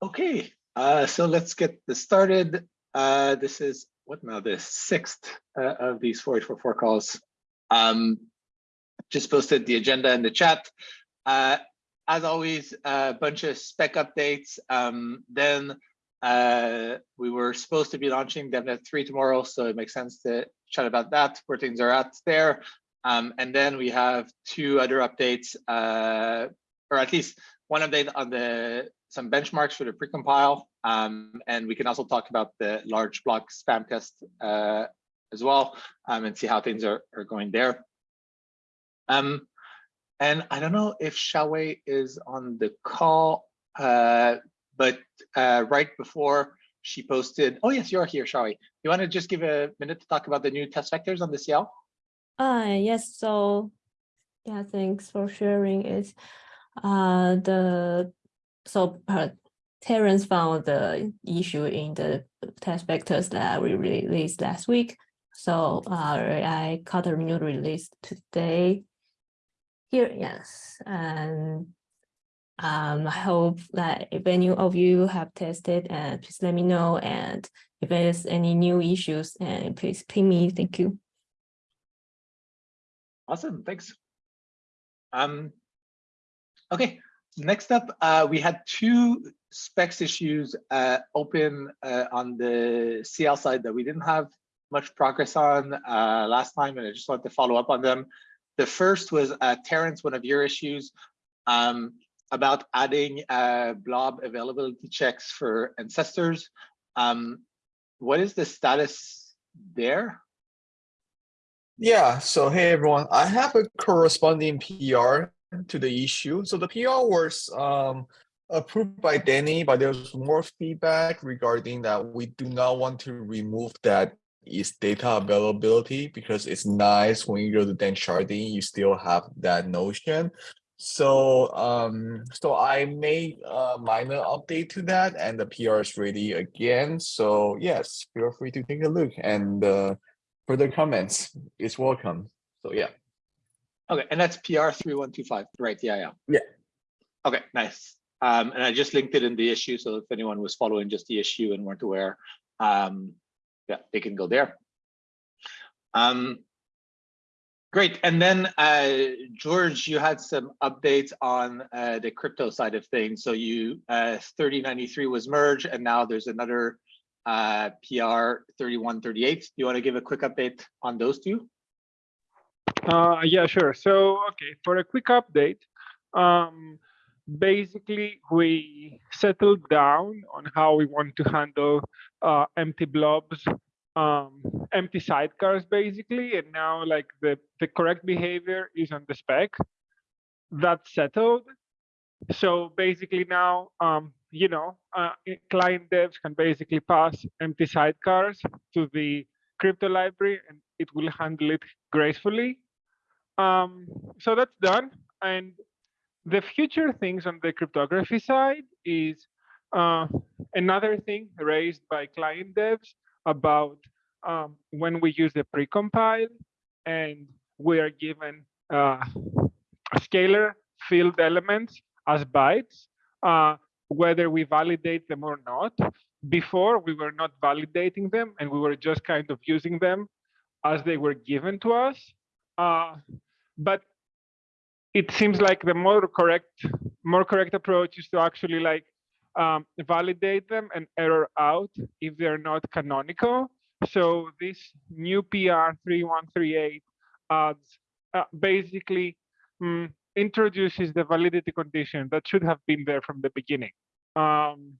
Okay, uh, so let's get this started. Uh, this is what now the sixth uh, of these 484 calls. Um, just posted the agenda in the chat. Uh, as always, a bunch of spec updates. Um, then uh, we were supposed to be launching DevNet 3 tomorrow, so it makes sense to chat about that, where things are at there. Um, and then we have two other updates, uh, or at least one update on the some benchmarks for the precompile. Um, and we can also talk about the large block spam test uh, as well um, and see how things are, are going there. Um, and I don't know if Xiaowei is on the call, uh, but uh, right before she posted, oh yes, you're here, Xiaowei. You want to just give a minute to talk about the new test vectors on the CL? Uh, yes, so yeah, thanks for sharing it. Uh, the so uh, Terence found the issue in the test vectors that we released last week. So uh, I cut a new release today. Here, yes, and um, I hope that if any of you have tested, and please let me know. And if there's any new issues, and please ping me. Thank you. Awesome, thanks. Um, okay, next up, uh, we had two specs issues uh, open uh, on the CL side that we didn't have much progress on uh, last time, and I just wanted to follow up on them. The first was uh, Terence, one of your issues um, about adding uh, blob availability checks for ancestors. Um, what is the status there? Yeah, so hey everyone, I have a corresponding PR to the issue. So the PR was um, approved by Danny, but there's more feedback regarding that we do not want to remove that is data availability because it's nice when you go to Danksharding, you still have that notion. So um, so I made a minor update to that and the PR is ready again. So yes, feel free to take a look and uh, further comments is welcome. So yeah. Okay, and that's PR 3125, right? Yeah, yeah. Yeah. Okay, nice. Um, and I just linked it in the issue. So if anyone was following just the issue and weren't aware, um, yeah, they can go there. Um, great. And then uh, George, you had some updates on uh, the crypto side of things. So you uh, 3093 was merged and now there's another uh, PR 3138. Do you want to give a quick update on those two? Uh, yeah, sure. So, okay, for a quick update, um, basically we settled down on how we want to handle uh, empty blobs, um, empty sidecars, basically, and now like the the correct behavior is on the spec. That's settled. So basically now, um, you know, uh, client devs can basically pass empty sidecars to the crypto library, and it will handle it gracefully. Um, so that's done. And the future things on the cryptography side is uh, another thing raised by client devs about um, when we use the precompile and we are given uh, scalar field elements as bytes, uh, whether we validate them or not. Before, we were not validating them and we were just kind of using them as they were given to us. Uh, but it seems like the more correct more correct approach is to actually like um, validate them and error out if they're not canonical. So this new PR 3138 adds uh, basically um, introduces the validity condition that should have been there from the beginning. Um,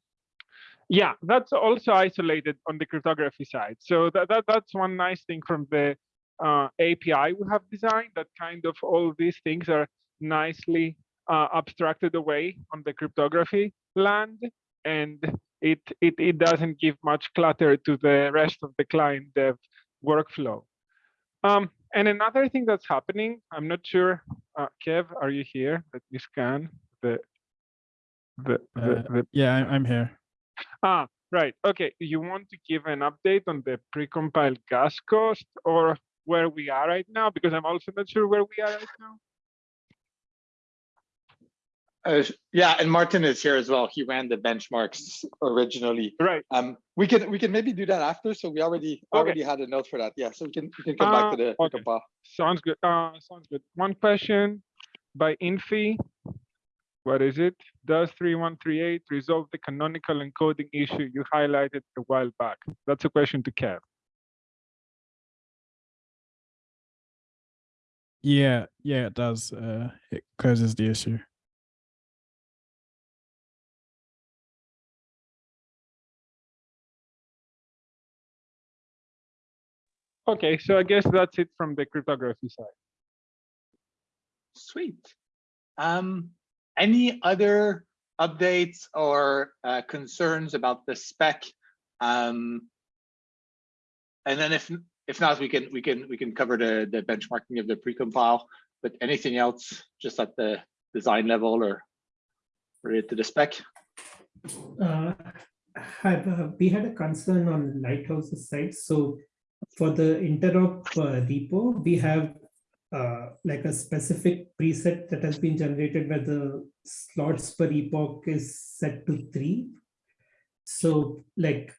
yeah, that's also isolated on the cryptography side. So that, that that's one nice thing from the uh, API we have designed that kind of all these things are nicely uh, abstracted away on the cryptography land and it, it, it doesn't give much clutter to the rest of the client dev workflow. Um, and another thing that's happening, I'm not sure, uh, Kev, are you here? Let me scan the, the, the, Uh, the yeah, I'm here. Ah, right. Okay. You want to give an update on the precompiled gas cost or where we are right now? Because I'm also not sure where we are right now. Uh, yeah, and Martin is here as well. He ran the benchmarks originally. Right. Um, we can, we can maybe do that after. So we already, Okay. already had a note for that. Yeah, so we can, we can come back Uh, to the okay. precompile. Sounds good. Uh, sounds good. One question by Infi. What is it? Does 3138 resolve the canonical encoding issue you highlighted a while back? That's a question to Kev. Yeah, yeah, it does. Uh, it closes the issue. Okay, so I guess that's it from the cryptography side. Sweet. Um, any other updates or uh, concerns about the spec? Um, and then if if not, we can we can we can cover the the benchmarking of the precompile. But anything else, just at the design level or related to the spec? Uh, have, uh, we had a concern on Lighthouse's side. So for the interop uh, repo, we have uh, like a specific preset that has been generated where the slots per epoch is set to three. So like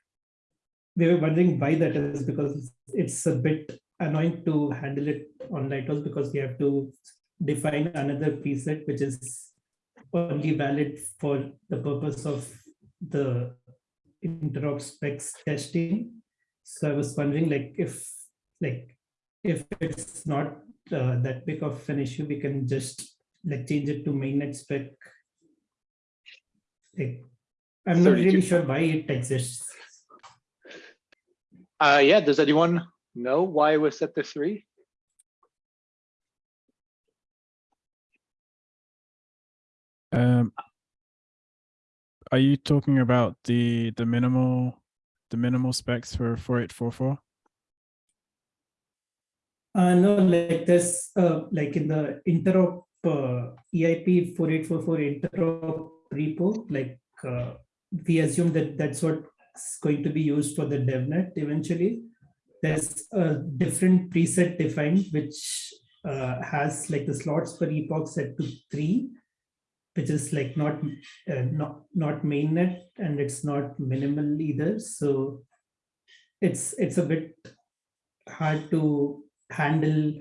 we were wondering why that is because it's a bit annoying to handle it on Lighthouse because we have to define another preset which is only valid for the purpose of the interop specs testing. So I was wondering like if like if it's not uh, that big of an issue, we can just like change it to mainnet spec. Like, I'm not 32. really sure why it exists. Uh, yeah, does anyone know why it was set to three? Um, are you talking about the the minimal the minimal specs for 4844? Uh, no, like this, uh, like in the interop uh, EIP 4844 interop repo, like uh, we assume that that's what's going to be used for the DevNet eventually. There's a different preset defined, which uh, has like the slots per epoch set to three, which is like not uh, not not mainnet and it's not minimal either. So it's it's a bit hard to handle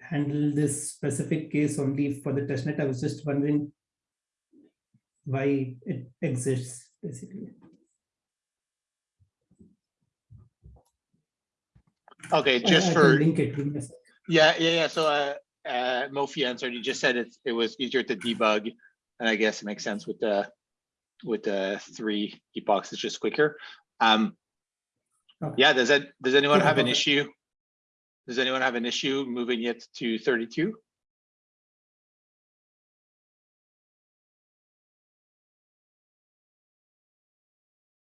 handle this specific case only for the testnet. I was just wondering why it exists basically. Okay, just I can for, link it. give me a sec. yeah, yeah, yeah. So uh, uh, Mofi answered, he just said it, it was easier to debug. And I guess it makes sense with the, with the three epochs, it's just quicker. Um, yeah, does that, does anyone have an issue? Does anyone have an issue moving it to thirty-two?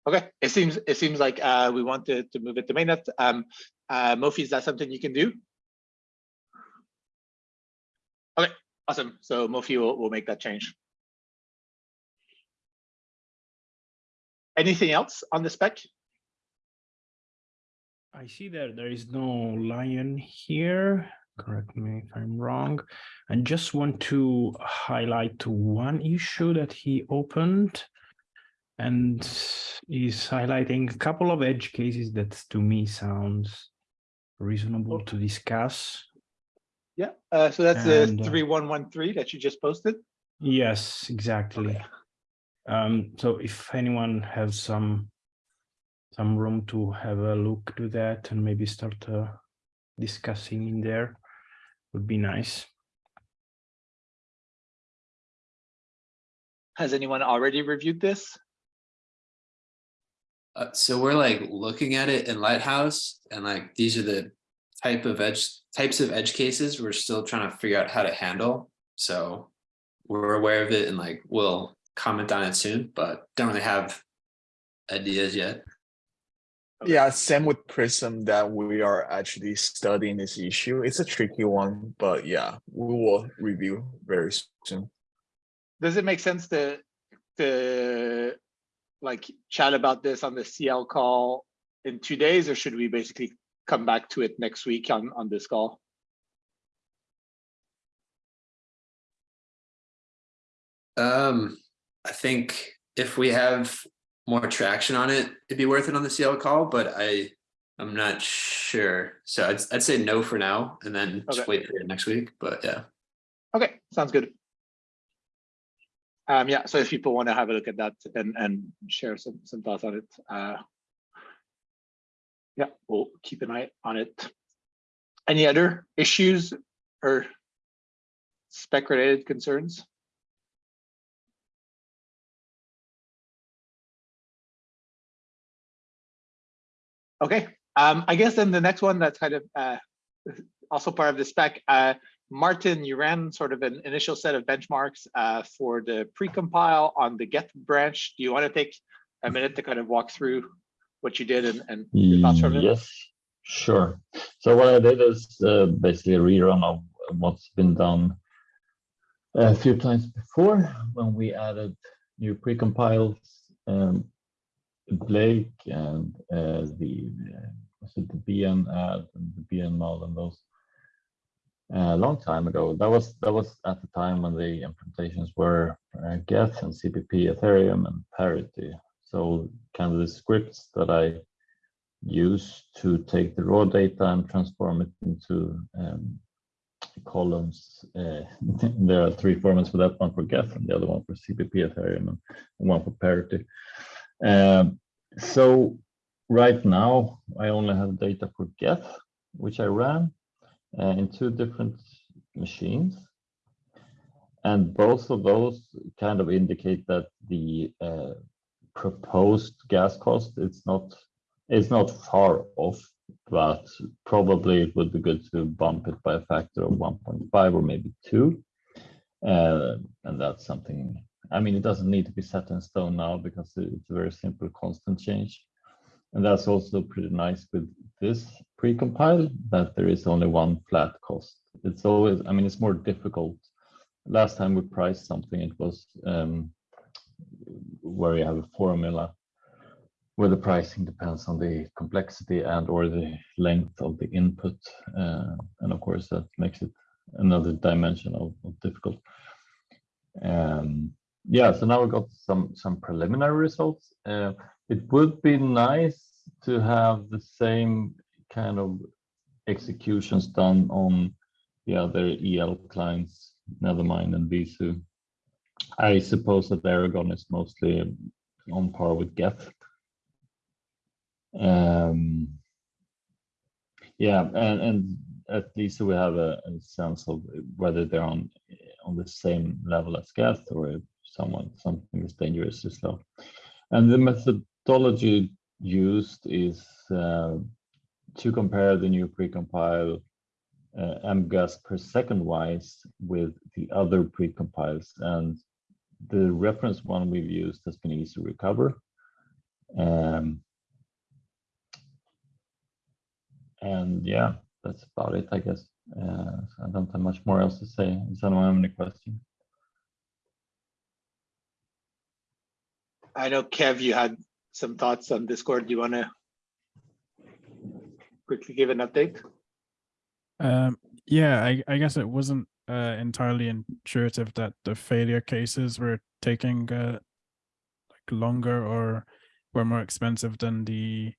Okay, it seems, it seems like uh, we want to, to move it to mainnet. Um, uh, Mofi, is that something you can do? Okay, awesome. So Mofi will, will make that change. Anything else on the spec? I see that there is no lion here. Correct me if I'm wrong. I just want to highlight one issue that he opened and is highlighting a couple of edge cases that to me sounds reasonable to discuss. Yeah, uh, so that's the And, uh, one three that you just posted. Yes, exactly. Um, so if anyone has some some room to have a look to that and maybe start uh, discussing in there would be nice. Has anyone already reviewed this? Uh, so we're like looking at it in Lighthouse and like these are the type of edge types of edge cases we're still trying to figure out how to handle. So we're aware of it and like we'll comment on it soon, but don't really have ideas yet. Yeah, same with Prism that we are actually studying this issue. It's a tricky one, but yeah, we will review very soon. Does it make sense to, to like chat about this on the CL call in two days, or should we basically come back to it next week on, on this call? Um, I think if we have more traction on it, it'd be worth it on the CL call, but I, I'm not sure. So I'd, I'd say no for now and then just wait for it next week, but yeah. Okay, sounds good. Um, yeah, so if people want to have a look at that and, and share some, some thoughts on it, uh. Yeah, we'll keep an eye on it. Any other issues or spec related concerns? Okay, um, I guess then the next one that's kind of, uh, also part of the spec, uh, Martin, you ran sort of an initial set of benchmarks uh, for the precompile on the Geth branch. Do you want to take a minute to kind of walk through what you did and, and your thoughts from it? Yes, sure. So what I did is uh, basically a rerun of what's been done a few times before when we added new precompiles, um, Blake and uh, the uh, was it the BN add and the BN mod and those a long time ago. That was that was at the time when the implementations were uh, Geth and CPP, Ethereum, and Parity. So kind of the scripts that I use to take the raw data and transform it into um, columns. Uh, there are three formats for that: one for Geth, and the other one for CPP, Ethereum, and one for Parity. Um, so right now, I only have data for Geth, which I ran uh, in two different machines. And both of those kind of indicate that the uh, proposed gas cost it's not it's not far off, but probably it would be good to bump it by a factor of 1.5 or maybe two. Uh, and that's something, I mean, it doesn't need to be set in stone now because it's a very simple constant change. And that's also pretty nice with this precompile that there is only one flat cost. It's always, I mean, it's more difficult. Last time we priced something, it was um, where you have a formula where the pricing depends on the complexity and or the length of the input. Uh, and of course, that makes it another dimension of, of difficult. Um, yeah, so now we got some some preliminary results. Uh, it would be nice to have the same kind of executions done on the other EL clients, Nethermind and Besu. I suppose that Erigon is mostly on par with Geth. Um, yeah, and, and at least we have a, a sense of whether they're on on the same level as Geth or if someone something is dangerously slow. And the methodology used is uh, to compare the new precompile uh, mgas per second wise with the other precompiles and the reference one we've used has been ecrecover. Um, and yeah, that's about it, I guess. Uh, so I don't have much more else to say. Does anyone have any questions? I know Kev, you had some thoughts on Discord. Do you want to quickly give an update? Um, yeah, I, I guess it wasn't uh, entirely intuitive that the failure cases were taking uh, like longer or were more expensive than the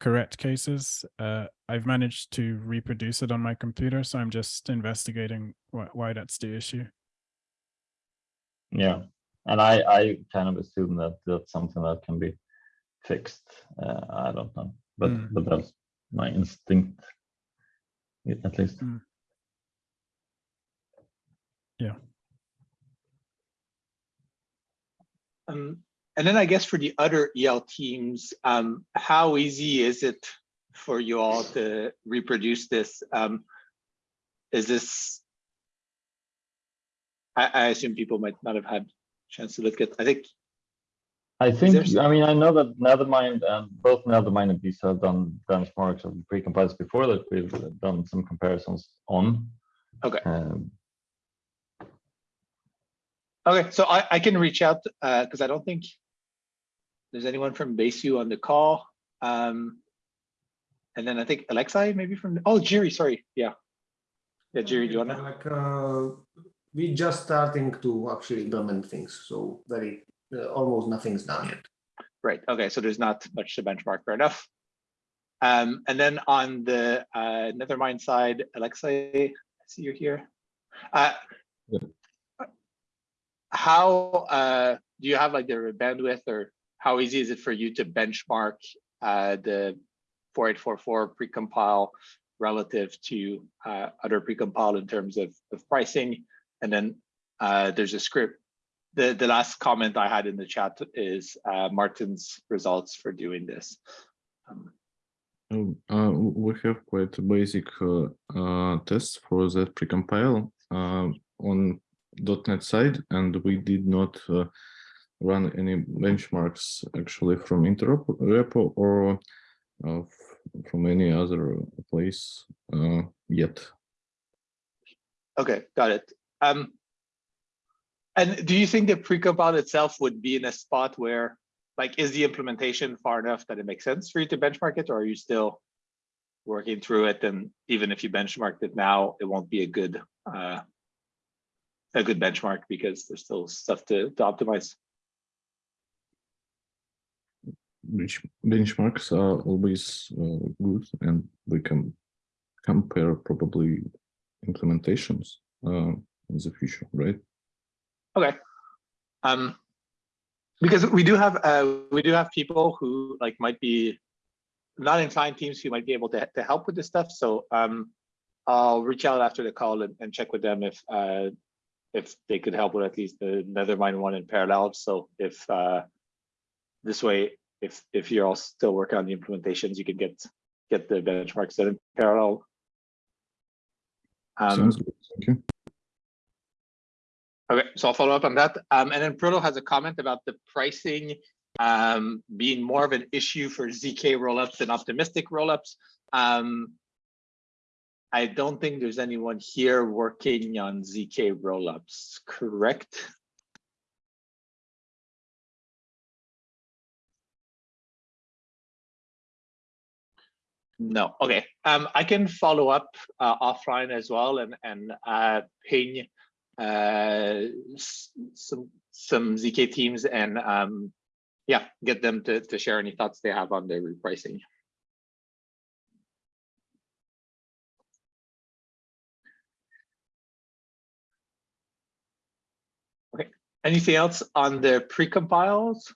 correct cases. Uh, I've managed to reproduce it on my computer, so I'm just investigating why, why that's the issue. Yeah, and I, I kind of assume that that's something that can be fixed. Uh, I don't know, but Mm. but that's my instinct, at least. Mm. Yeah. Um, and then I guess for the other EL teams, um, how easy is it for you all to reproduce this? Um, is this? I, I assume people might not have had chance to look at. I think I think, I mean, I know that Nethermind and both Nethermind and Besu have done benchmarks of precompiles before that we've done some comparisons on. Okay. Um, Okay, so I, I can reach out, uh, because I don't think there's anyone from Besu on the call. Um, and then I think Alexei maybe from, oh, Jerry, sorry, yeah. Yeah, Jerry, do you wanna? Like, uh, we just starting to actually implement things, so very uh, almost nothing's done yet. Right, okay, so there's not much to benchmark, fair enough. Um, and then on the uh, Nethermind side, Alexei, I see you're here. Uh, how uh, do you have like the bandwidth or how easy is it for you to benchmark uh, the 4844 precompile relative to uh, other precompile in terms of, of pricing? And then uh, there's a script. The, the last comment I had in the chat is uh, Martin's results for doing this. Um, Um, uh, we have quite basic uh, uh, test for that precompile uh, on .NET side, and we did not uh, run any benchmarks actually from interop repo or uh, from any other place uh, yet. Okay, got it. Um, and do you think the precompile itself would be in a spot where, like, is the implementation far enough that it makes sense for you to benchmark it, or are you still working through it? And even if you benchmarked it now, it won't be a good uh, a good benchmark because there's still stuff to, to optimize. Which benchmarks are always uh, good, and we can compare probably implementations uh, in the future, right? Okay. Um, because we do have uh, we do have people who like might be not inclined teams who might be able to, to help with this stuff. So um, I'll reach out after the call and, and check with them if uh, if they could help with at least the Nethermind one in parallel. So if uh, this way, if if you're all still working on the implementations, you can get get the benchmarks done in parallel. Um, Sounds good. Thank you. Okay, so I'll follow up on that. Um, and then Proto has a comment about the pricing um, being more of an issue for ZK rollups than optimistic rollups. Um, I don't think there's anyone here working on ZK rollups, correct? No, okay. Um, I can follow up uh, offline as well and and uh, ping some some ZK teams and um, yeah, get them to to share any thoughts they have on their repricing. Okay, anything else on the precompiles?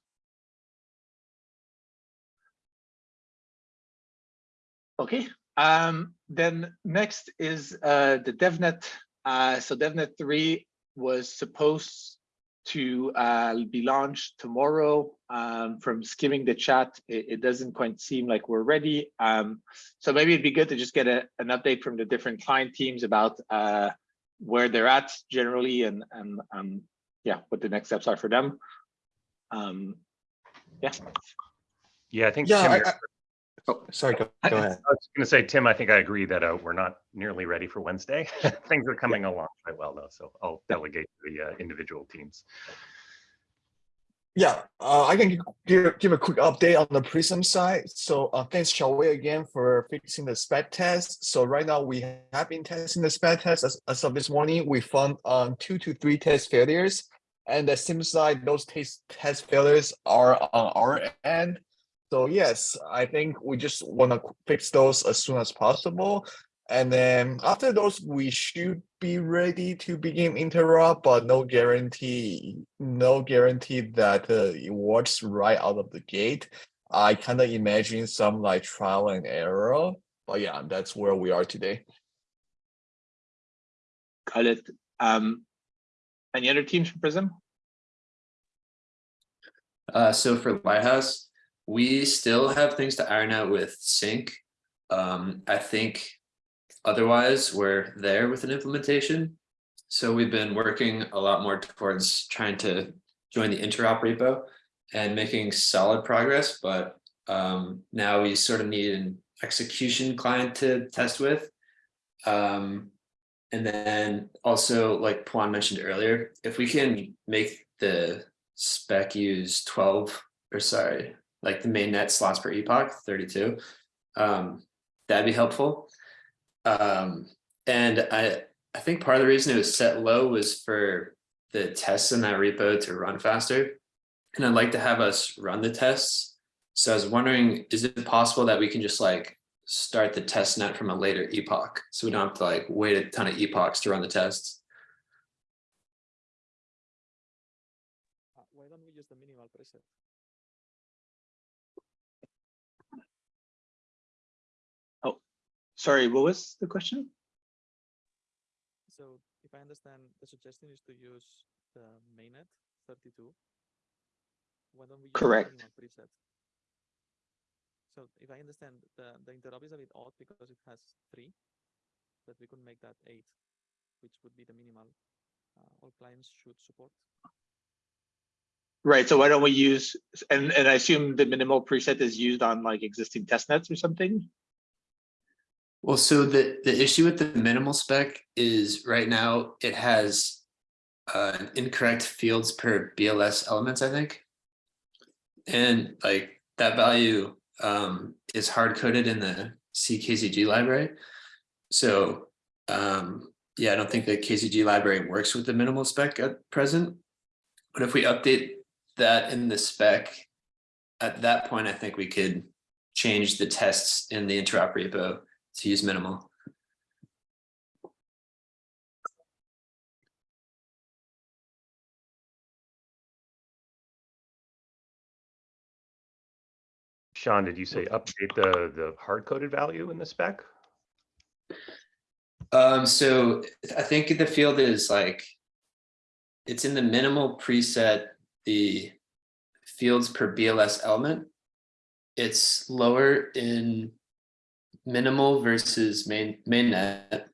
Okay, um, then next is uh, the DevNet. Uh, so DevNet 3 was supposed to uh, be launched tomorrow. Um, from skimming the chat, it, it, doesn't quite seem like we're ready. Um, so maybe it'd be good to just get a, an update from the different client teams about uh, where they're at generally and, and um, yeah, what the next steps are for them. Um, yeah. Yeah, I think. Yeah, Tim, I- you're- I- Oh, sorry, go, go ahead. I was going to say, Tim, I think I agree that uh, we're not nearly ready for Wednesday. Things are coming along quite well, though, so I'll delegate to the uh, individual teams. Yeah, uh, I can give, give a quick update on the Prism side. So uh, thanks Xiaowei again for fixing the spec test. So right now we have been testing the spec test. As, as of this morning, we found um, two to three test failures. And it seems like those test, test failures are on our end. So yes, I think we just want to fix those as soon as possible. And then after those, we should be ready to begin interop, but no guarantee, no guarantee that uh, it works right out of the gate. I kind of imagine some like trial and error, but yeah, that's where we are today. Got it. Um, any other teams from Prism? Uh, so for Lighthouse, we still have things to iron out with sync. Um, I think otherwise we're there with an implementation. So we've been working a lot more towards trying to join the interop repo and making solid progress, but um, now we sort of need an execution client to test with. Um, and then also, like Pawan mentioned earlier, if we can make the spec use 12 or sorry, like the mainnet slots per epoch 32, um, that'd be helpful. Um, and I I think part of the reason it was set low was for the tests in that repo to run faster. And I'd like to have us run the tests. So I was wondering, is it possible that we can just like start the test net from a later epoch? So we don't have to like wait a ton of epochs to run the tests. Why don't we use the minimal preset? Sorry, what was the question? So if I understand, the suggestion is to use the mainnet thirty-two. Why don't we? use the Correct. Preset. So if I understand, the, the interop is a bit odd because it has three, but we could make that eight, which would be the minimal. Uh, all clients should support. Right, so why don't we use, and, and I assume the minimal preset is used on like existing test nets or something? Well, so the, the issue with the minimal spec is right now it has uh, incorrect fields per BLS elements, I think. And like that value um, is hard coded in the CKZG library. So um, yeah, I don't think the KZG library works with the minimal spec at present. But if we update that in the spec, at that point, I think we could change the tests in the interop repo to use minimal. Sean, did you say update the, the hard coded value in the spec? Um, so I think the field is like, it's in the minimal preset, the fields per BLS element. It's lower in minimal versus main mainnet.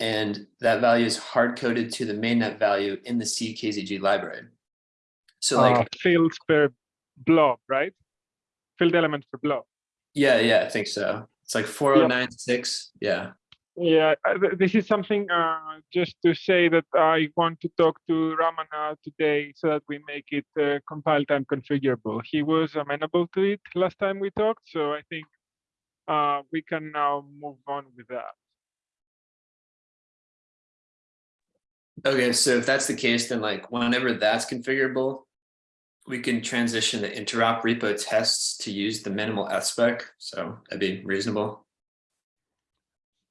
And that value is hard coded to the mainnet value in the CKZG library. So like, Uh, fields per blob, right? Field element per blob. yeah, yeah, I think so. It's like four oh nine six, yeah. Yeah, uh, this is something uh, just to say that I want to talk to Ramana today so that we make it uh, compile time configurable. He was amenable to it last time we talked, so I think uh, we can now move on with that. Okay, so if that's the case, then like whenever that's configurable, we can transition the interop repo tests to use the minimal F spec. So that'd be reasonable.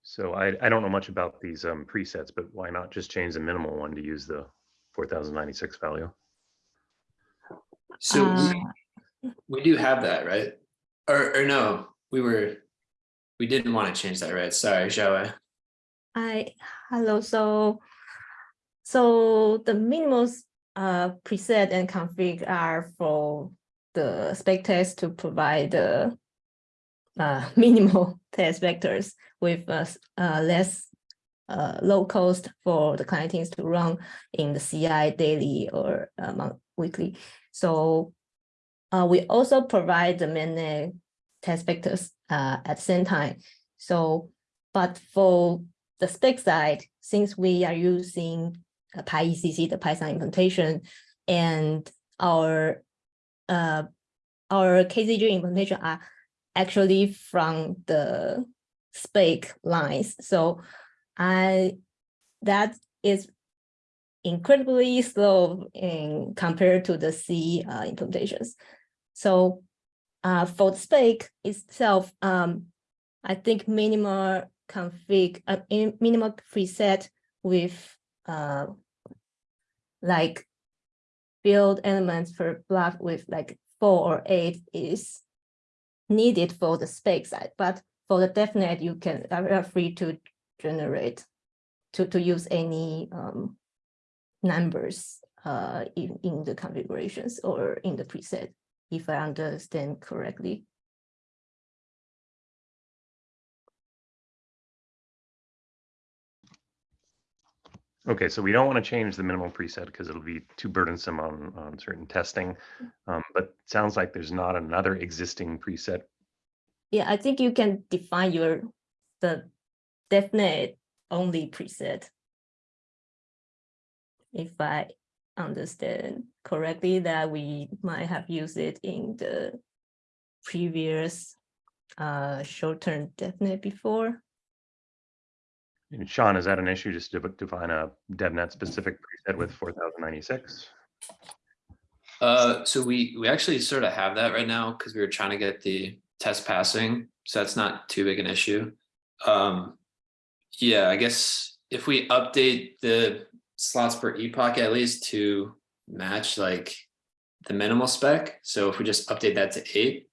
So I, I don't know much about these um, presets, but why not just change the minimal one to use the 4096 value? So Uh, we, we do have that, right? Or, or no, we were, we didn't want to change that, right? Sorry, Xiaowei. I, hello, so, so the minimals uh preset and config are for the spec test to provide the uh minimal test vectors with uh, uh less uh low cost for the client teams to run in the CI daily or uh, weekly. So uh we also provide the mainnet test vectors uh at the same time. So but for the spec side, since we are using uh, PyECC, the Python implementation, and our uh, our KZG implementation are actually from the spec lines. So I that is incredibly slow in compared to the C uh, implementations. So uh, for the spec itself, um, I think minimal config, uh, minimal preset with uh, like build elements per block with like four or eight is needed for the spec side, but for the DevNet, you can, are are free to generate, to, to use any um, numbers uh, in, in the configurations or in the preset, if I understand correctly. Okay, so we don't want to change the minimal preset because it'll be too burdensome on, on certain testing. Um, but it sounds like there's not another existing preset. Yeah, I think you can define your, the DevNet only preset. If I understand correctly, that we might have used it in the previous uh short-term DevNet before. And Sean, is that an issue just to define a DevNet specific preset with four thousand ninety-six? Uh, so we, we actually sort of have that right now because we were trying to get the test passing, so that's not too big an issue. Um, yeah, I guess if we update the slots per epoch at least to match like the minimal spec, so if we just update that to eight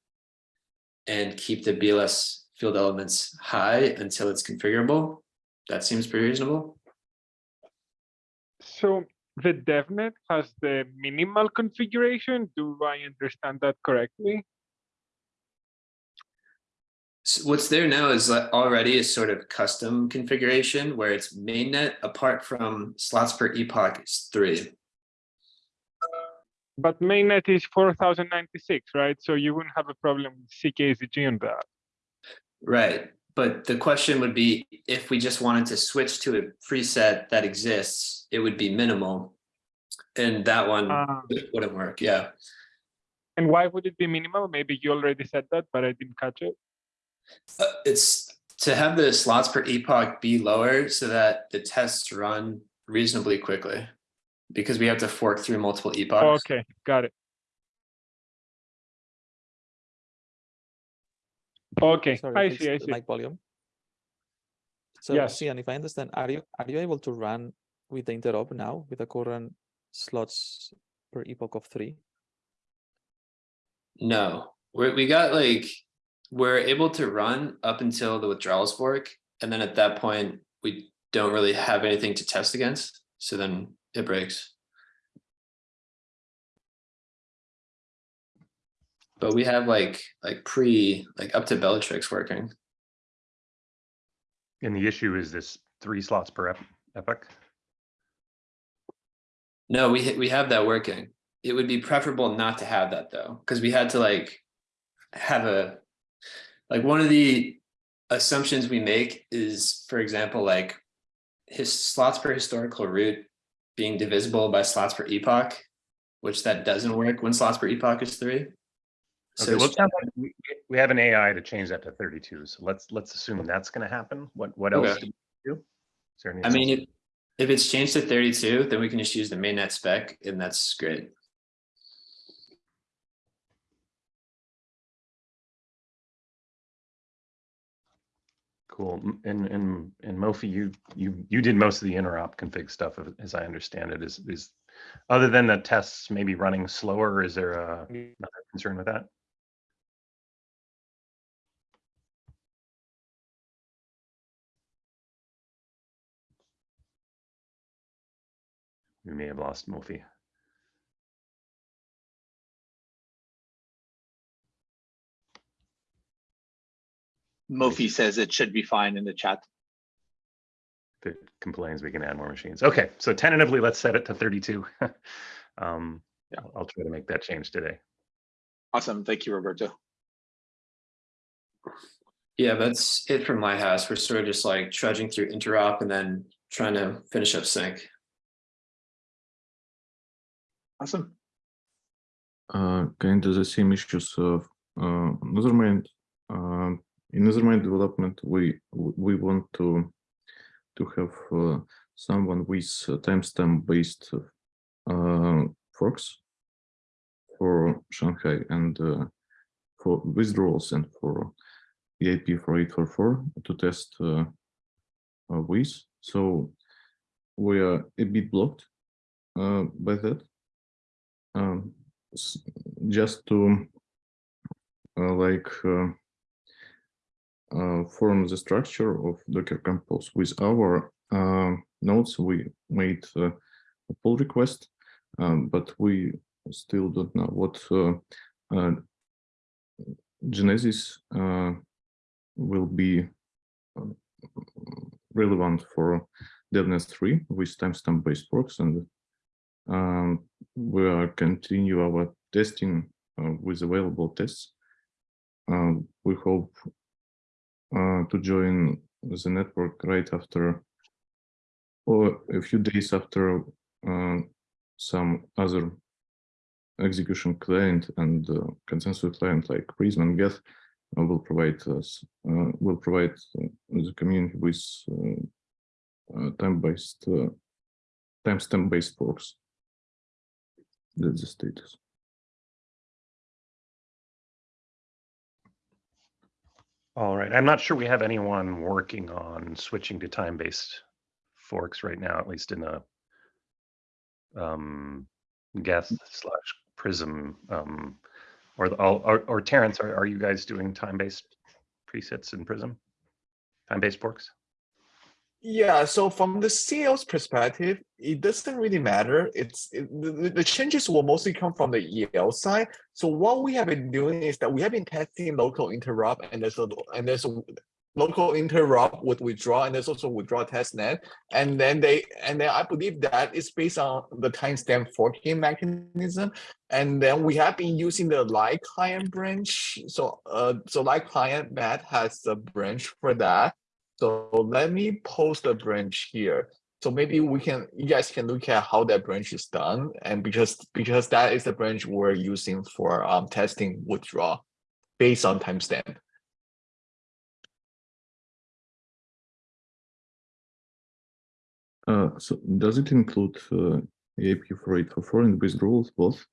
and keep the BLS field elements high until it's configurable, that seems pretty reasonable. So the DevNet has the minimal configuration. Do I understand that correctly? So what's there now is already a sort of custom configuration where it's mainnet apart from slots per epoch is three. But mainnet is 4096, right? So you wouldn't have a problem with CKZG on that. Right, but the question would be, if we just wanted to switch to a preset that exists, it would be minimal. And that one Ah. wouldn't work, yeah. And why would it be minimal? Maybe you already said that, but I didn't catch it. Uh, It's to have the slots per epoch be lower so that the tests run reasonably quickly. Because we have to fork through multiple epochs. Okay, got it. Okay, Sorry, I fix see, I see. Mic volume. So, Yes. Sean, if I understand, are you are you able to run with the interop now with the current slots per epoch of three? No, we we got like, we're able to run up until the withdrawals fork. And then at that point, we don't really have anything to test against. So then it breaks. But we have like, like pre, like up to Bellatrix working. And the issue is this three slots per ep- epoch. No, we, we have that working. It would be preferable not to have that though, because we had to like have a, like one of the assumptions we make is, for example, like his slots per historical root being divisible by slots per epoch, which that doesn't work when slots per epoch is three. Okay, So well, like we, we have an AI to change that to thirty-two, so let's, let's assume that's gonna happen. What, what else do we do? Is there any I mean, if, if it's changed to thirty-two, then we can just use the mainnet spec and that's great. Cool, and, and, and Mofi, you, you, you did most of the interop config stuff, as I understand it, is, is, other than the tests maybe running slower, is there a, another concern with that? We may have lost Mofi. Mofi says it should be fine in the chat. If it complains, we can add more machines. Okay, so tentatively, let's set it to thirty-two. Um, I'll- I'll try to make that change today. Awesome. Thank you, Roberto. Yeah, that's it from my house. We're sort of just like trudging through interop and then trying to finish up sync. Awesome. uh, kind of the same issues of uh, Nethermind. Uh, in Nethermind development, we we want to to have uh, someone with uh, timestamp based uh, forks for Shanghai and for withdrawals and for EIP for 844 to test uh, with. So we are a bit blocked uh, by that. Um, just to uh, like uh, form the structure of Docker Compose with our uh, nodes, we made uh, a pull request, um, but we still don't know what uh, uh, Genesis uh, will be relevant for DevNet 3 with timestamp based works and um, we are continue our testing with available tests. Um, we hope uh, to join the network right after or a few days after uh, some other execution client and uh, consensus client like Prism and Geth uh, will provide us uh, will provide the community with uh, time-based, timestamp-based forks. That's the status. All right, I'm not sure we have anyone working on switching to time-based forks right now, at least in a um, Geth slash Prism, um, or, the- or, or Terrence, are, are you guys doing time-based presets in Prism? Time-based forks? Yeah, so from the CL's perspective, it doesn't really matter. It's it, the, the- the changes will mostly come from the EL side. So what we have been doing is that we have been testing local interop and there's a and there's a local interop with withdraw and there's also withdraw test net. And then they and then I believe that is based on the timestamp forking mechanism. And then we have been using the lightclient branch. So uh so lightclient Matt has a branch for that. So let me post a branch here. So maybe we can, you guys can look at how that branch is done. And because, because that is the branch we're using for um, testing withdraw based on timestamp. Uh, so does it include uh, AIP for 844 and withdrawals both?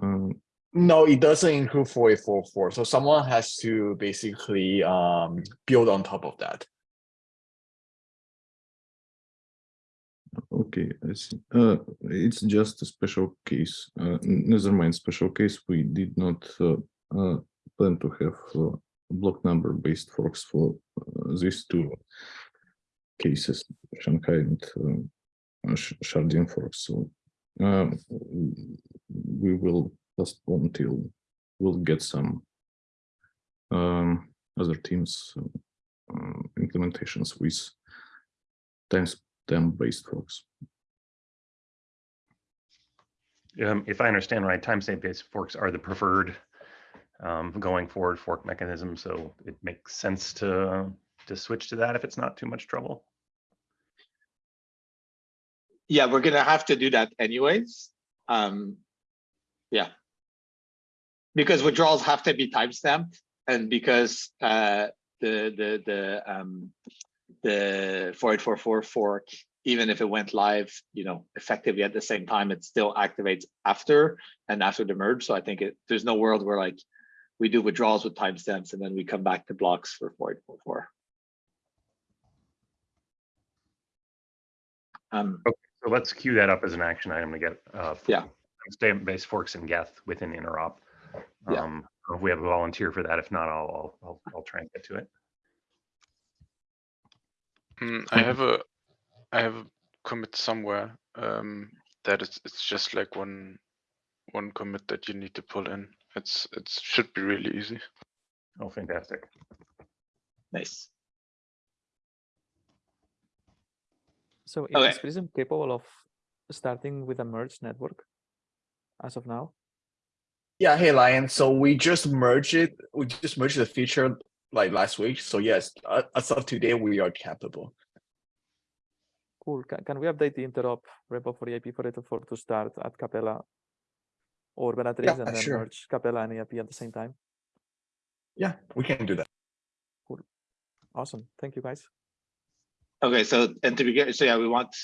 Um, No, it doesn't include 4844. So someone has to basically um, build on top of that. Okay, I see. Uh, it's just a special case. Uh, never mind, special case. We did not uh, uh, plan to have uh, block number based forks for uh, these two cases, Shanghai and Sh- Sharding forks. So um, we will postpone till we'll get some um, other teams implementations with times based forks. Um, if I understand right, timestamp-based forks are the preferred um, going forward fork mechanism, so it makes sense to to switch to that if it's not too much trouble. Yeah, we're gonna have to do that anyways. Um, yeah. Because withdrawals have to be timestamped and because uh the the the um the 4844 fork, even if it went live, you know, effectively at the same time, it still activates after and after the merge. So I think it there's no world where like we do withdrawals with timestamps and then we come back to blocks for 4844. Um, So let's queue that up as an action item to get uh Yeah. timestamp-based forks and Geth within interop. Yeah. Um, if we have a volunteer for that, if not, I'll I'll I'll, I'll try and get to it. Mm, I have a, I have a commit somewhere, um, that it's, it's just like one, one commit that you need to pull in. It's, it should be really easy. Oh, fantastic. nice. So is Okay. Prism capable of starting with a merged network as of now? Yeah, hey Lion. So we just merged it. We just merged the feature like last week. So yes, uh, as of today, we are capable. Cool. Can, can we update the interop repo for EIP 4844 to start at Capella or Bellatrix Yeah, and then sure. merge Capella and EIP at the same time? Yeah, we can do that. Cool. Awesome. Thank you, guys. Okay, so and to begin, so yeah, we want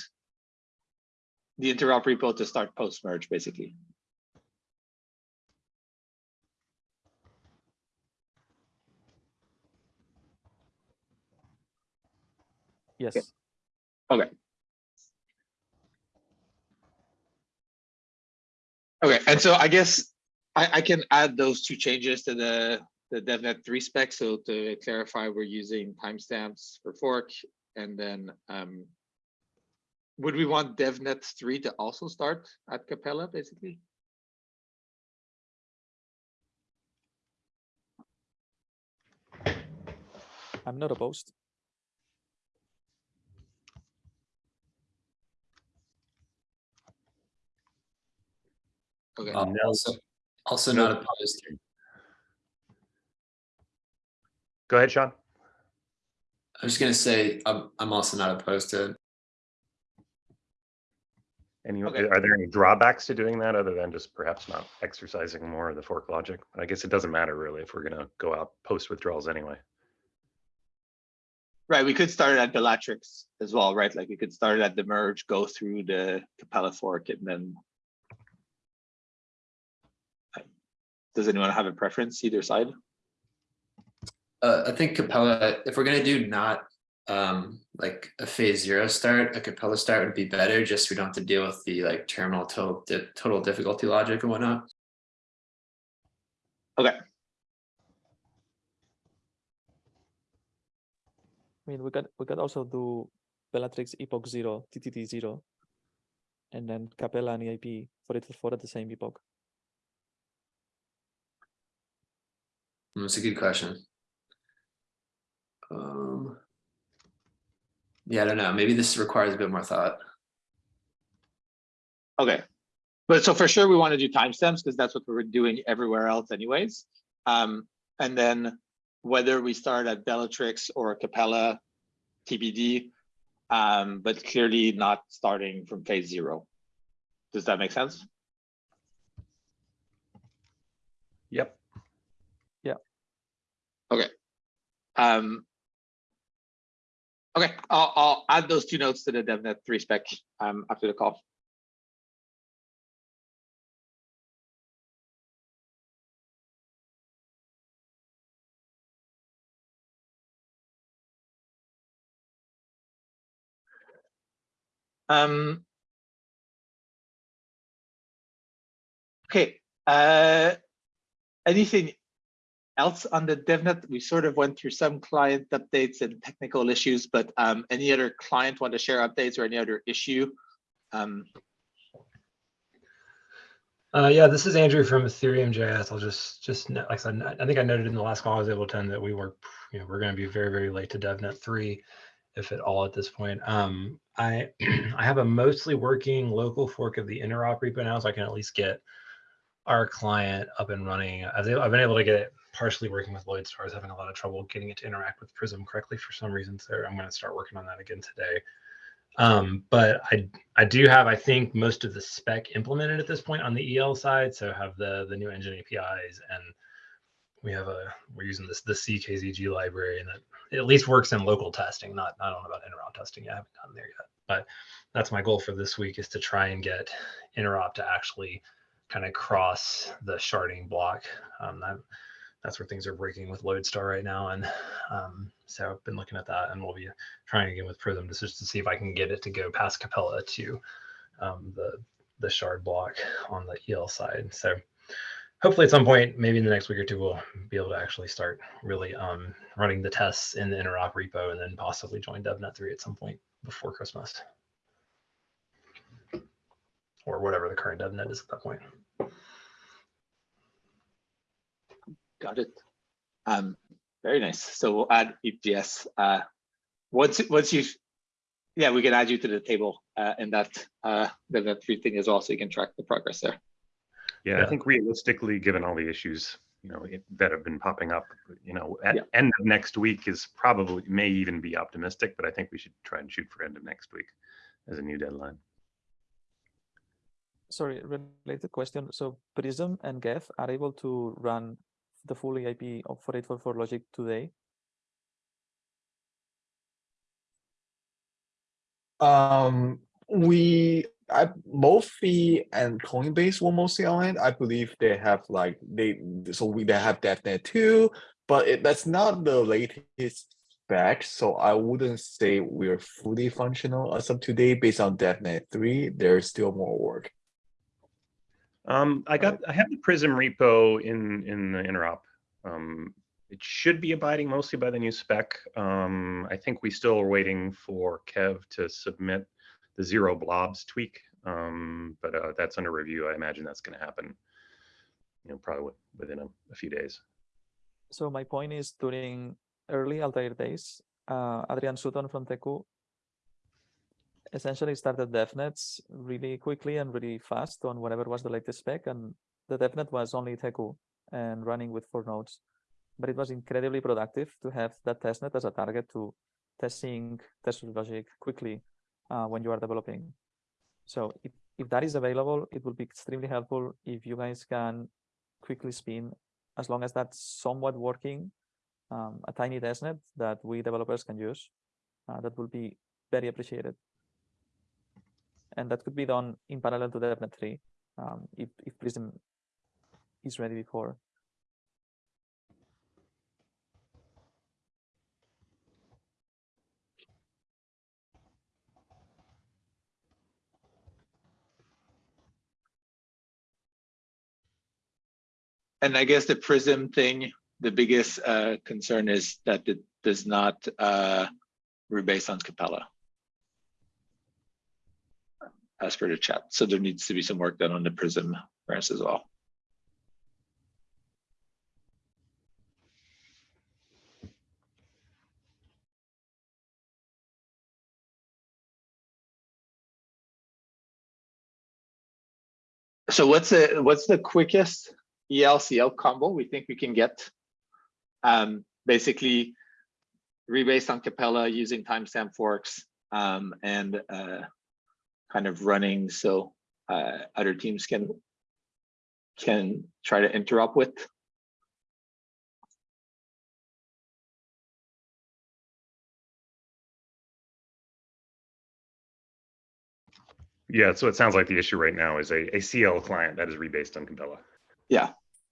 the interop repo to start post merge, basically. Yes. Okay. Okay, and so I guess I, I can add those two changes to the, the DevNet three spec. So to clarify, we're using timestamps for fork and then, um, would we want DevNet three to also start at Capella, basically? I'm not opposed. Okay, Uh, Also, also not opposed. to. Go ahead, Sean. I was just gonna say, I'm, I'm also not opposed to it. Any, Okay. are there any drawbacks to doing that other than just perhaps not exercising more of the fork logic? I guess it doesn't matter really if we're gonna go out post withdrawals anyway. Right, we could start at Bellatrix as well, right? Like we could start at the merge, go through the Capella fork and then. Does anyone have a preference either side? Uh, I think Capella, if we're gonna do not um like a phase zero start, a Capella start would be better, just so we don't have to deal with the like terminal total di- total difficulty logic and whatnot. Okay, I mean, we could we could also do Bellatrix Epoch Zero, TTD Zero, and then Capella and EIP for it for at the same epoch. That's a good question. Um. Yeah, I don't know, maybe this requires a bit more thought. okay. But so for sure, we want to do timestamps because that's what we're doing everywhere else anyways. Um, and then whether we start at Bellatrix or Capella TBD, um, but clearly not starting from phase zero. Does that make sense? Yep. Okay. Um. Okay, I'll, I'll add those two notes to the DevNet three spec, um, after the call. Um. Okay, uh, anything else on the DevNet? We sort of went through some client updates and technical issues, but um, any other client want to share updates or any other issue? Um, Uh, yeah, this is Andrew from EthereumJS. I'll just, just like I said, I think I noted in the last call I was able to attend that we were, you know, we're going to be very, very late to DevNet three, if at all at this point. Um, I, I have a mostly working local fork of the interop repo now, so I can at least get our client up and running. I've, I've been able to get it partially working with Lodestar. I was having a lot of trouble getting it to interact with Prism correctly for some reason. So I'm going to start working on that again today. Um, but I I do have I think most of the spec implemented at this point on the EL side. So have the the new engine APIs and we have a we're using this the CKZG library and that at least works in local testing. Not I don't know about interop testing. I haven't gotten there yet, but that's my goal for this week is to try and get interop to actually kind of cross the sharding block. Um, that, that's where things are breaking with Lodestar right now. And um, so I've been looking at that and we'll be trying again with Prism just, to see if I can get it to go past Capella to um, the, the shard block on the EL side. So hopefully at some point, maybe in the next week or two, we'll be able to actually start really um, running the tests in the interop repo and then possibly join DevNet 3 at some point before Christmas. Or whatever the current DevNet is at that point. Got it. Um, very nice. So we'll add EPS. Uh, once once you, yeah, we can add you to the table uh, in that uh, DevNet three thing as well, so you can track the progress there. Yeah, Yeah. I think realistically, given all the issues, you know, it- that have been popping up, you know, at Yeah. end of next week is probably, may even be optimistic, but I think we should try and shoot for end of next week as a new deadline. Sorry, related question. So Prism and Geth are able to run the full EIP of 4844 logic today. Um, we, I, Mofi and Coinbase will mostly on it. I believe they have like, they, so we, they have DevNet too, but it, that's not the latest spec. So I wouldn't say we're fully functional as of today based on DevNet three. There's still more work. Um, I got, I have the Prism repo in, in the interop. Um, it should be abiding mostly by the new spec. Um, I think we still are waiting for Kev to submit the zero blobs tweak. Um, but, uh, that's under review. I imagine that's gonna happen, you know, probably within a, a few days. So my point is during early Altair days, uh, Adrian Sutton from Teku essentially started DevNets really quickly and really fast on whatever was the latest spec. And the DevNet was only Teku and running with four nodes. But it was incredibly productive to have that testnet as a target to testing test logic quickly uh, when you are developing. So if, if that is available, it will be extremely helpful if you guys can quickly spin, as long as that's somewhat working, um, a tiny testnet that we developers can use uh, that will be very appreciated. And that could be done in parallel to DevNet 3 um, if, if Prism is ready before. And I guess the Prism thing, the biggest uh, concern is that it does not uh, rebase on Capella. As per the chat, so there needs to be some work done on the Prism branch as well. So what's the, what's the quickest EL-CL combo we think we can get? Um, basically rebased on Capella using timestamp forks um, and uh, kind of running so uh, other teams can can try to interop with. Yeah, so it sounds like the issue right now is a, a CL client that is rebased on Capella. Yeah.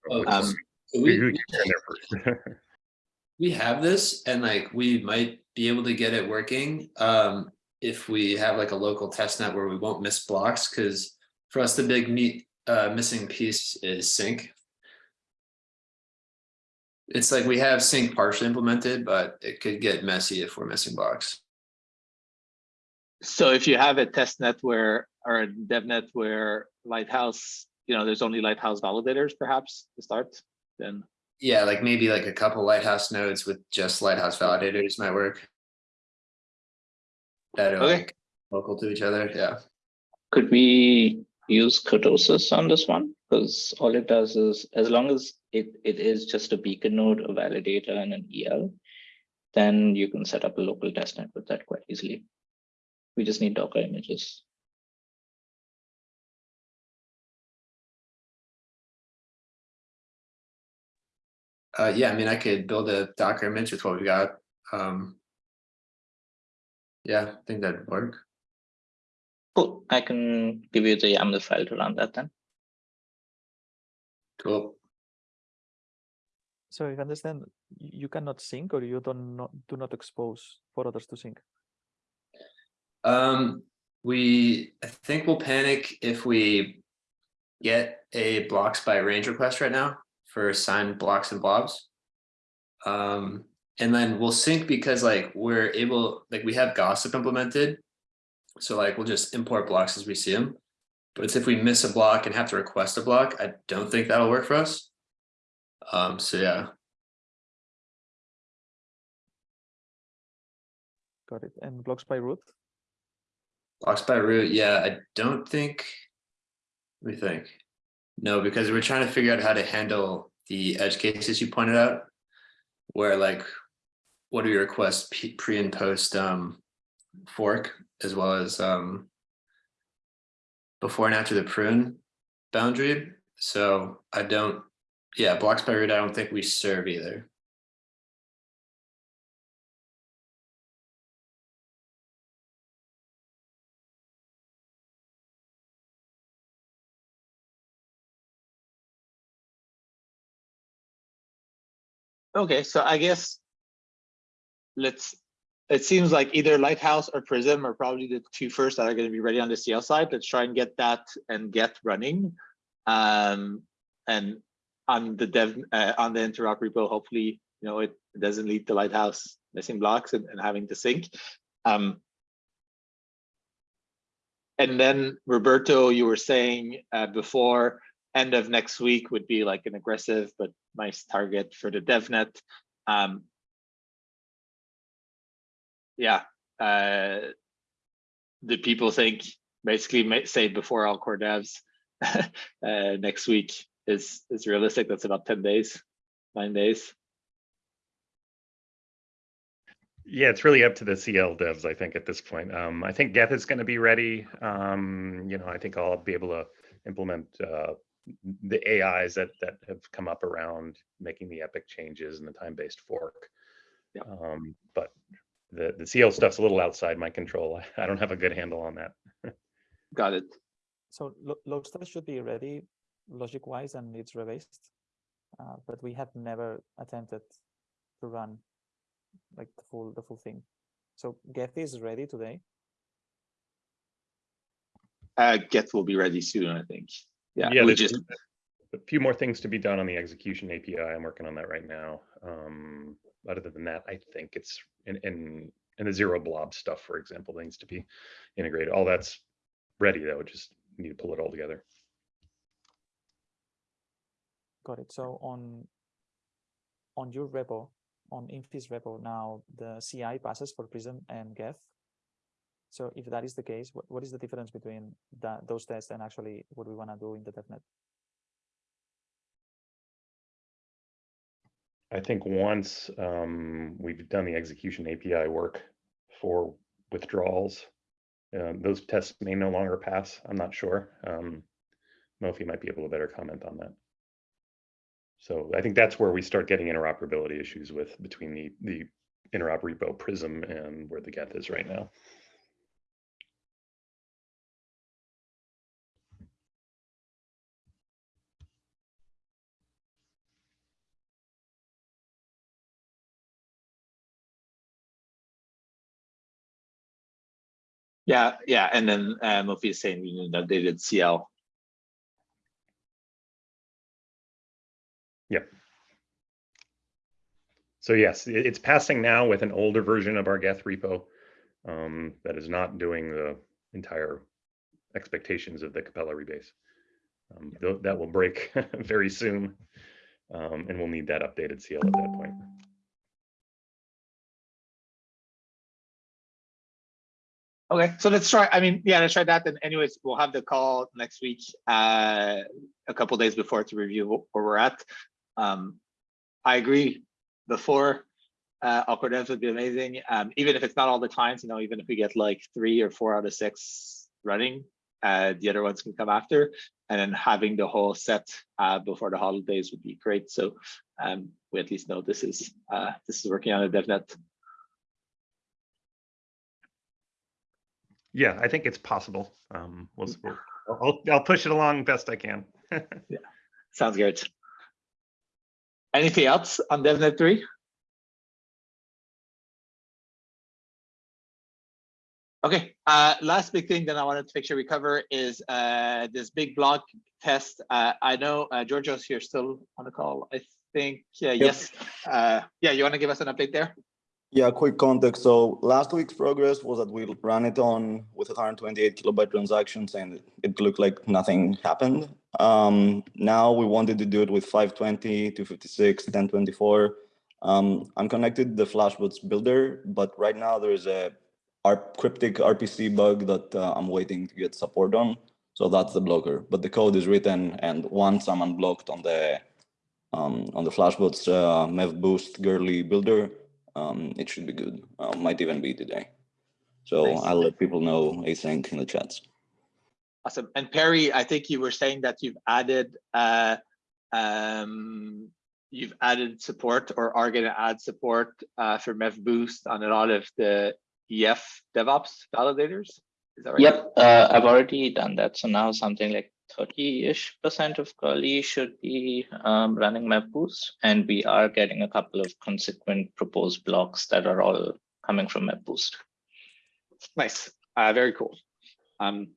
Oh, Um, so we, we- gets in there first? we have this and like we might be able to get it working um if we have like a local test net where we won't miss blocks because for us the big meat uh missing piece is sync. It's like we have sync partially implemented but it could get messy if we're missing blocks. So if you have a test net where, or a dev net where Lighthouse, you know, there's only Lighthouse validators perhaps to start, then yeah like maybe like a couple lighthouse nodes with just lighthouse validators might work that are Okay. like local to each other yeah Could we use kurtosis on this one? Because all it does is, as long as it, it is just a beacon node, a validator and an EL, then you can set up a local testnet with that quite easily. We just need Docker images. Uh, yeah, I mean, I could build a Docker image with what we got. Um. Yeah, I think that'd work. Cool, I can give you the YAML file to run that then. Cool. So if I understand, you cannot sync or you don't not, do not expose for others to sync. Um, we, I think we'll panic if we get a blocks by range request right now for signed blocks and blobs. Um, and then we'll sync because like we're able, like we have gossip implemented. So like we'll just import blocks as we see them. But it's if we miss a block and have to request a block, I don't think that'll work for us. Um, so yeah, Got it. And blocks by root. Blocks by root, yeah, I don't think. Let me think. No, because we're trying to figure out how to handle the edge cases you pointed out. Where like, what do you request pre and post um fork as well as um. Before and after the prune boundary, so I don't, yeah, blocks by root, I don't think we serve either. Okay, so I guess let's, it seems like either Lighthouse or Prism are probably the two first that are going to be ready on the CL side. Let's try and get that and get running. Um, and on the dev, uh, on the interop repo, hopefully, you know, it doesn't lead to Lighthouse missing blocks and, and having to sync. Um, and then Roberto, you were saying uh, before, end of next week would be like an aggressive but nice target for the DevNet. Um, yeah, uh, the people think basically may say before all core devs uh, next week is is realistic. That's about ten days, nine days. Yeah, it's really up to the CL devs, I think, at this point. Um, I think Geth is going to be ready. Um, you know, I think I'll be able to implement uh, the AIs that that have come up around making the epic changes and the time-based fork. Yeah. Um, but the, the CL stuff's a little outside my control. I don't have a good handle on that. Got it. So lo- Lodestar should be ready logic wise and it's rebased. Uh, but we have never attempted to run like the full the full thing. So Geth is ready today. Uh, Geth will be ready soon, I think. Yeah, Yeah, we there's just, a few more things to be done on the execution API. I'm working on that right now. Um, other than that, I think it's in, in, in the zero blob stuff, for example, needs to be integrated. All that's ready though, just need to pull it all together. Got it. So on on your repo, on Inphi's repo now, the CI passes for Prism and Geth. So if that is the case, what, what is the difference between that those tests and actually what we want to do in the DevNet? I think once um, we've done the execution API work for withdrawals, um, those tests may no longer pass. I'm not sure. Um, Mofi might be able to better comment on that. So I think that's where we start getting interoperability issues with between the the interop repo Prism and where the Geth is right now. Yeah, yeah, and then uh, Mofi is saying we need an updated CL. Yep. So yes, it's passing now with an older version of our Geth repo um, that is not doing the entire expectations of the Capella rebase. Um, tho- that will break very soon, um, and we'll need that updated CL at that point. Okay, so let's try, I mean, yeah, let's try that. And anyways, we'll have the call next week, uh, a couple days before to review where we're at. Um, I agree, Before uh, awkward ends would be amazing. Um, even if it's not all the clients, you know, even if we get like three or four out of six running, uh, the other ones can come after. And then having the whole set, uh, before the holidays would be great. So, um, we at least know this is, uh, this is working on a DevNet. Yeah, I think it's possible. Um, we'll, we'll- I'll, I'll push it along best I can. Yeah, sounds good. Anything else on DevNet three? Okay, uh, last big thing that I wanted to make sure we cover is uh, this big block test. Uh, I know uh, Giorgio's here still on the call. I think, yeah, yes. Uh, yeah, you want to give us an update there? Yeah, quick context. So last week's progress was that we ran it on with 128 kilobyte transactions and it- looked like nothing happened. Um, now we wanted to do it with 520, 256, 1024. Um, I'm connected the Flashbots builder, but right now there's a cryptic RPC bug that uh, I'm waiting to get support on. So that's the blocker, but the code is written and once I'm unblocked on the um, on the Flashbots uh, Mev Boost Goerli builder, um, it should be good. Uh, might even be today. So Nice. I'll let people know async in the chats. Awesome. And Perry, I think you were saying that you've added, uh, um, you've added support or are going to add support uh, for Mev Boost on a lot of the EF DevOps validators. Is that right? Yep, uh, I've already done that. So now something like 30-ish percent of Goerli should be um, running Mev Boost, and we are getting a couple of consequent proposed blocks that are all coming from Mev Boost. Nice. Uh, very cool. Um,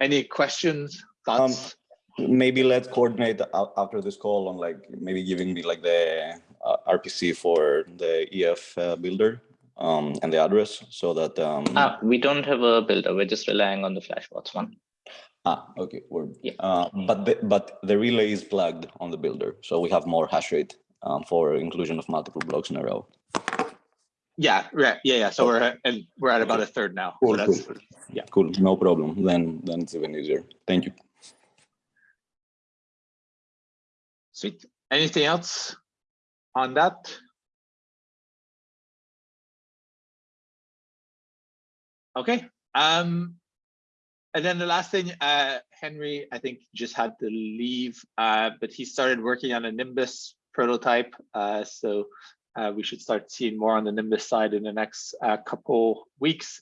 any questions, thoughts? Maybe let's coordinate after this call on like maybe giving me like the uh, RPC for the EF uh, builder um, and the address so that um, Ah, we don't have a builder. We're just relying on the Flashbots one. Ah okay word. Uh, but the, but the relay is plugged on the builder, so we have more hash rate um, for inclusion of multiple blocks in a row. Yeah, right. Yeah, yeah. So we're at, and we're at about a third now. So Cool, that's cool. yeah. Cool, no problem. Then then it's even easier. Thank you. Sweet. Anything else on that? Okay. Um, and then the last thing, uh, Henry, I think just had to leave, uh, but he started working on a Nimbus prototype. Uh, so uh, we should start seeing more on the Nimbus side in the next uh, couple weeks.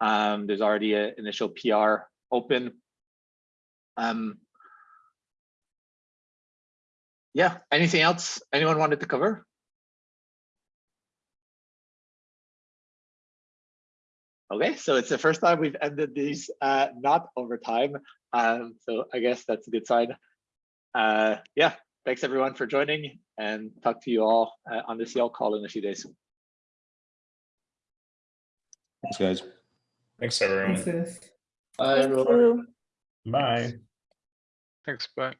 Um, there's already an initial PR open. Um, yeah, anything else anyone wanted to cover? Okay, so it's the first time we've ended these uh, not over time. Um, so I guess that's a good sign. Uh, yeah, thanks everyone for joining and talk to you all uh, on the CL call in a few days. Thanks, guys. Thanks, everyone. Thanks, guys. Thank. Bye. Thanks, bye.